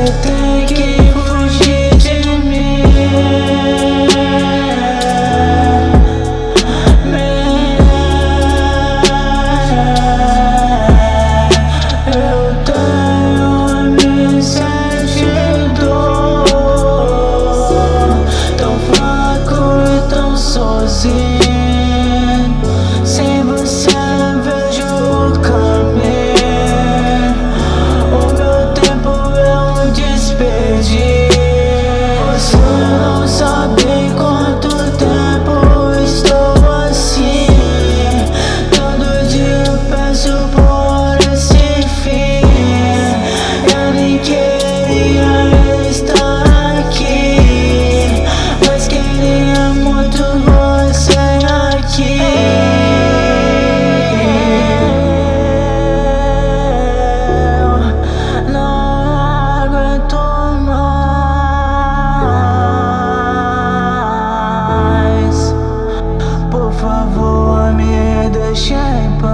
Você tem que fugir de mim Eu tenho me sentido Tão fraco e tão sozinho. shine bright.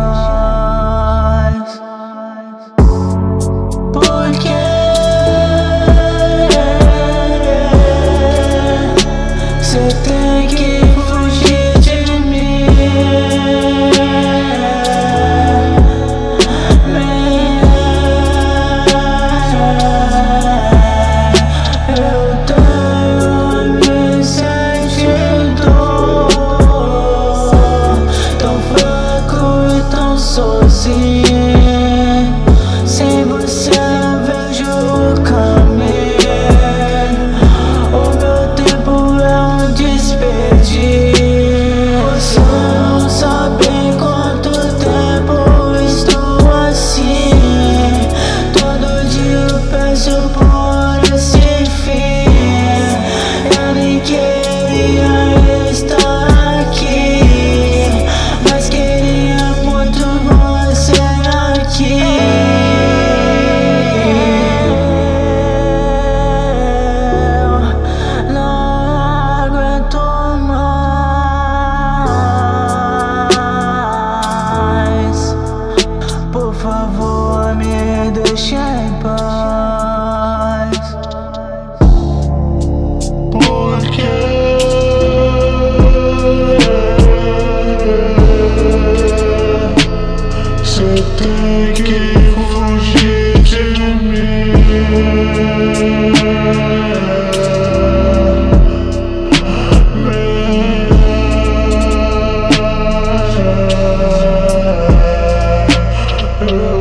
Ooh.